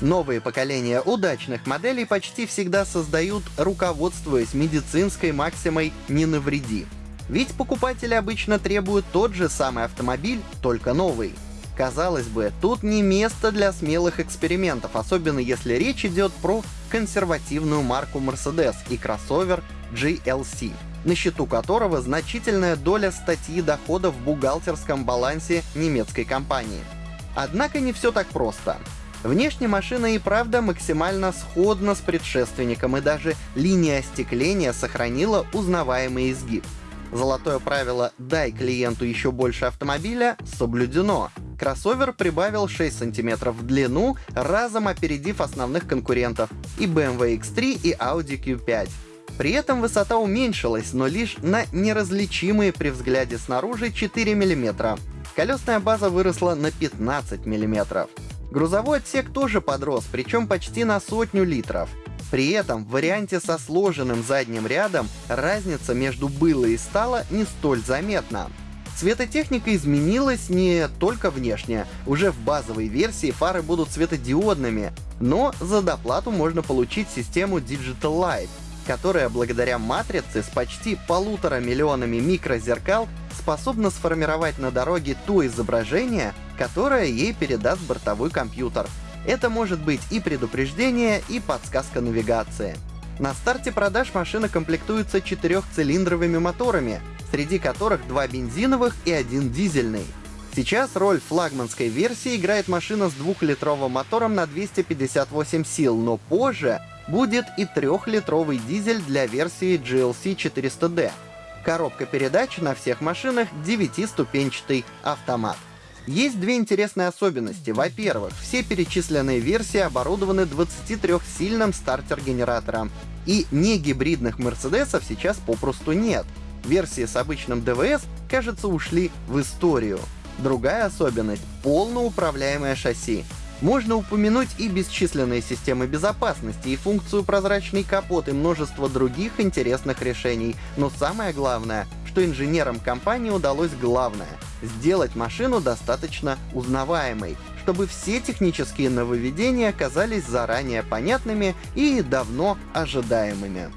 Новые поколения удачных моделей почти всегда создают, руководствуясь медицинской максимой «не навреди». Ведь покупатели обычно требуют тот же самый автомобиль, только новый. Казалось бы, тут не место для смелых экспериментов, особенно если речь идет про консервативную марку Mercedes и кроссовер GLC, на счету которого значительная доля статьи дохода в бухгалтерском балансе немецкой компании. Однако не все так просто. Внешне машина и правда максимально сходна с предшественником, и даже линия остекления сохранила узнаваемый изгиб. Золотое правило «дай клиенту еще больше автомобиля» соблюдено. Кроссовер прибавил 6 см в длину, разом опередив основных конкурентов и BMW X3 и Audi Q5. При этом высота уменьшилась, но лишь на неразличимые при взгляде снаружи 4 мм. Колесная база выросла на 15 мм. Грузовой отсек тоже подрос, причем почти на сотню литров. При этом в варианте со сложенным задним рядом разница между было и стало не столь заметна. Светотехника изменилась не только внешне. Уже в базовой версии фары будут светодиодными, но за доплату можно получить систему Digital Light, которая благодаря матрице с почти полутора миллионами микрозеркал способна сформировать на дороге то изображение, которое ей передаст бортовой компьютер. Это может быть и предупреждение, и подсказка навигации. На старте продаж машина комплектуется четырехцилиндровыми моторами, среди которых два бензиновых и один дизельный. Сейчас роль флагманской версии играет машина с двухлитровым мотором на 258 сил, но позже будет и трехлитровый дизель для версии GLC 400D. Коробка передач на всех машинах 9-ступенчатый автомат. Есть две интересные особенности. Во-первых, все перечисленные версии оборудованы 23-сильным стартер-генератором. И не гибридных Мерседесов сейчас попросту нет. Версии с обычным ДВС, кажется, ушли в историю. Другая особенность — полноуправляемое шасси. Можно упомянуть и бесчисленные системы безопасности, и функцию прозрачный капот, и множество других интересных решений. Но самое главное, что инженерам компании удалось главное — сделать машину достаточно узнаваемой, чтобы все технические нововведения оказались заранее понятными и давно ожидаемыми.